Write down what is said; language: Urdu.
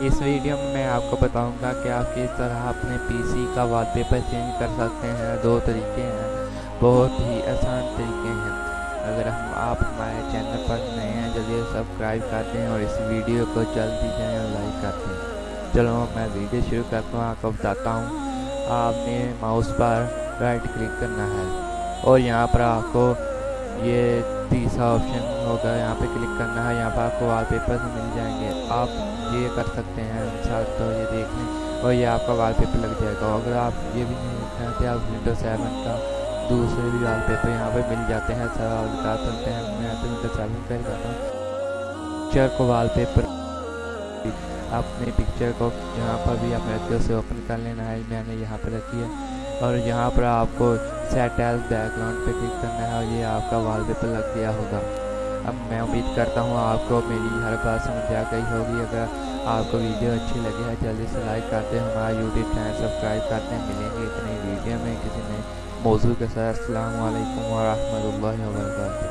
اس ویڈیو میں میں آپ کو بتاؤں گا کہ آپ کس طرح اپنے پی سی کا وال پیپر چینج کر سکتے ہیں۔ دو طریقے ہیں۔ بہت ہی آسان طریقے ہیں۔ اگر ہم آپ ہمارے چینل پر نئے ہیں، جلدی سبسکرائب کرتے ہیں اور اس ویڈیو کو جلدی جائیں اور لائک کرتے ہیں چلو، میں ویڈیو شروع کرتا ہوں۔ آپ کو بتاتا ہوں، آپ نے ماؤس پر رائٹ کلک کرنا ہے اور یہاں پر آپ کو یہ تیسرا آپشن ہوگا یہاں پہ کلک کرنا ہے، یہاں پر آپ کو وال پیپر مل جائیں گے۔ آپ یہ کر سکتے ہیں مثال تو یہ دیکھ لیں۔ اور یہ آپ کا وال پیپر لگ جائے گا۔ اگر آپ یہ بھی نہیں چاہتے، آپ ونڈو سیون کا دوسرے بھی وال پیپر یہاں پہ مل جاتے ہیں۔ سر، آپ بتا سکتے ہیں، میں تو ونڈو سیون پہ کرتا ہوں۔ پکچر کو وال پیپر اپنے پکچر کو یہاں پر بھی آپ رکھتے اسے اوپن کر لینا ہے۔ میں نے یہاں پہ رکھی ہے۔ اور یہاں پر آپ کو سیٹل بیک گراؤنڈ پہ کلک کرنا ہے اور یہ آپ کا وال پیپر لگ گیا ہوگا اب میں امید کرتا ہوں آپ کو میری ہر بات سمجھ آ گئی ہوگی اگر آپ کو ویڈیو اچھی لگی ہے جلدی سے لائک کرتے ہیں ہمارا یوٹیوب چینل سبسکرائب کرتے ہیں ملیں گے اتنی ویڈیو میں کسی نئے موضوع کے ساتھ السلام علیکم ورحمۃ اللہ وبرکاتہ